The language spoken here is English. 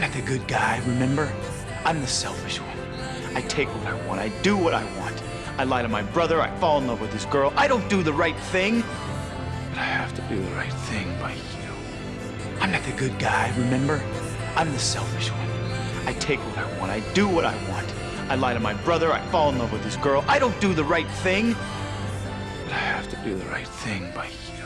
I'm not the good guy, remember? I'm the selfish one. I take what I want. I do what I want. I lie to my brother. I fall in love with this girl. I don't do the right thing. But I have to do the right thing by you. I'm not the good guy, remember? I'm the selfish one. I take what I want. I do what I want. I lie to my brother. I fall in love with this girl. I don't do the right thing. But I have to do the right thing by you.